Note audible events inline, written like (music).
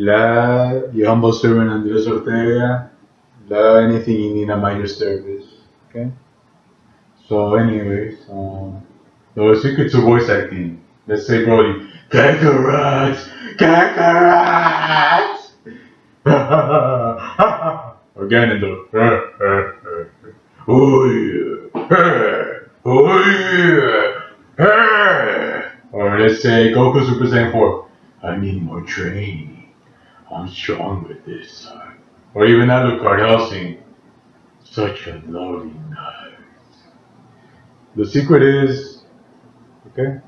La, humble servant Andres Ortega. La, anything you need, at your service. Okay? So, anyways, um, the secret to voice acting. Let's say, Broly, Kakarot! Kakarot! (laughs) or Ganondorf. (laughs) oh yeah. Oh yeah. (laughs) Or let's say Goku Super Saiyan 4. I need more training. I'm strong with this. Or even Alucard Hellsing. Such a lovely night. The secret is, okay?